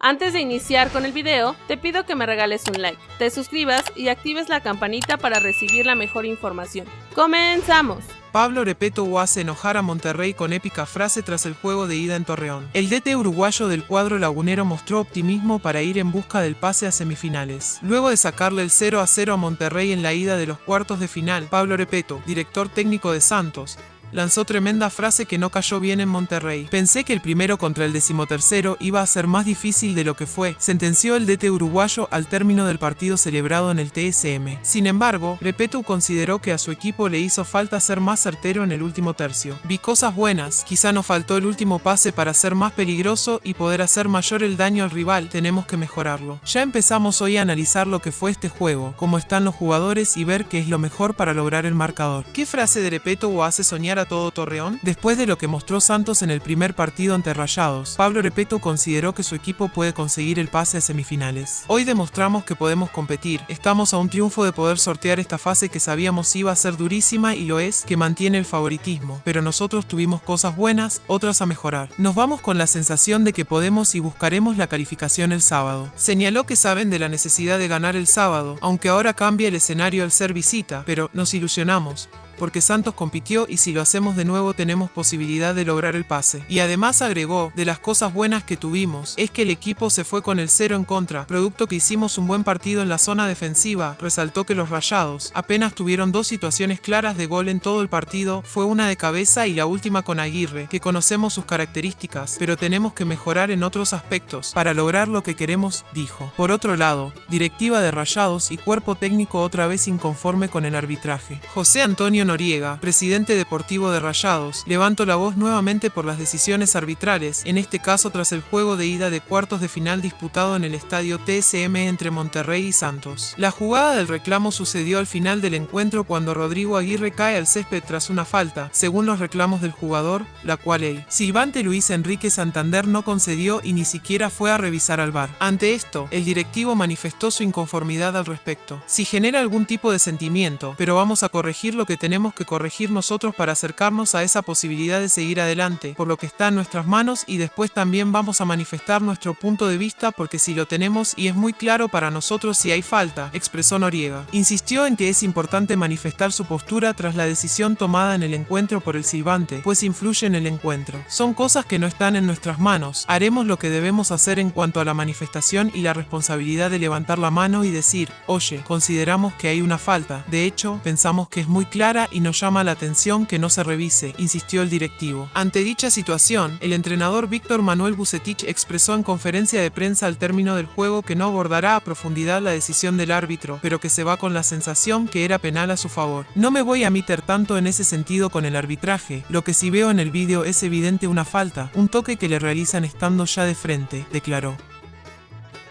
Antes de iniciar con el video, te pido que me regales un like, te suscribas y actives la campanita para recibir la mejor información. ¡Comenzamos! Pablo Repeto hace enojar a Monterrey con épica frase tras el juego de ida en Torreón. El DT uruguayo del cuadro lagunero mostró optimismo para ir en busca del pase a semifinales. Luego de sacarle el 0 a 0 a Monterrey en la ida de los cuartos de final, Pablo Repeto, director técnico de Santos, lanzó tremenda frase que no cayó bien en Monterrey. Pensé que el primero contra el decimotercero iba a ser más difícil de lo que fue, sentenció el DT uruguayo al término del partido celebrado en el TSM. Sin embargo, Repetu consideró que a su equipo le hizo falta ser más certero en el último tercio. Vi cosas buenas, quizá nos faltó el último pase para ser más peligroso y poder hacer mayor el daño al rival, tenemos que mejorarlo. Ya empezamos hoy a analizar lo que fue este juego, cómo están los jugadores y ver qué es lo mejor para lograr el marcador. ¿Qué frase de Repeto hace soñar a todo Torreón? Después de lo que mostró Santos en el primer partido ante Rayados, Pablo Repeto consideró que su equipo puede conseguir el pase a semifinales. Hoy demostramos que podemos competir, estamos a un triunfo de poder sortear esta fase que sabíamos iba a ser durísima y lo es, que mantiene el favoritismo, pero nosotros tuvimos cosas buenas, otras a mejorar. Nos vamos con la sensación de que podemos y buscaremos la calificación el sábado. Señaló que saben de la necesidad de ganar el sábado, aunque ahora cambia el escenario al ser visita, pero nos ilusionamos porque Santos compitió y si lo hacemos de nuevo tenemos posibilidad de lograr el pase. Y además agregó, de las cosas buenas que tuvimos, es que el equipo se fue con el cero en contra, producto que hicimos un buen partido en la zona defensiva, resaltó que los rayados apenas tuvieron dos situaciones claras de gol en todo el partido, fue una de cabeza y la última con Aguirre, que conocemos sus características, pero tenemos que mejorar en otros aspectos para lograr lo que queremos, dijo. Por otro lado, directiva de rayados y cuerpo técnico otra vez inconforme con el arbitraje. José Antonio Noriega, presidente deportivo de Rayados, levanto la voz nuevamente por las decisiones arbitrales, en este caso tras el juego de ida de cuartos de final disputado en el estadio TSM entre Monterrey y Santos. La jugada del reclamo sucedió al final del encuentro cuando Rodrigo Aguirre cae al césped tras una falta, según los reclamos del jugador, la cual el silbante Luis Enrique Santander no concedió y ni siquiera fue a revisar al bar. Ante esto, el directivo manifestó su inconformidad al respecto. Si genera algún tipo de sentimiento, pero vamos a corregir lo que tenemos que corregir nosotros para acercarnos a esa posibilidad de seguir adelante, por lo que está en nuestras manos y después también vamos a manifestar nuestro punto de vista porque si lo tenemos y es muy claro para nosotros si hay falta, expresó Noriega. Insistió en que es importante manifestar su postura tras la decisión tomada en el encuentro por el silbante, pues influye en el encuentro. Son cosas que no están en nuestras manos, haremos lo que debemos hacer en cuanto a la manifestación y la responsabilidad de levantar la mano y decir, oye, consideramos que hay una falta, de hecho, pensamos que es muy clara y nos llama la atención que no se revise, insistió el directivo. Ante dicha situación, el entrenador Víctor Manuel Bucetich expresó en conferencia de prensa al término del juego que no abordará a profundidad la decisión del árbitro, pero que se va con la sensación que era penal a su favor. No me voy a meter tanto en ese sentido con el arbitraje, lo que si veo en el vídeo es evidente una falta, un toque que le realizan estando ya de frente, declaró.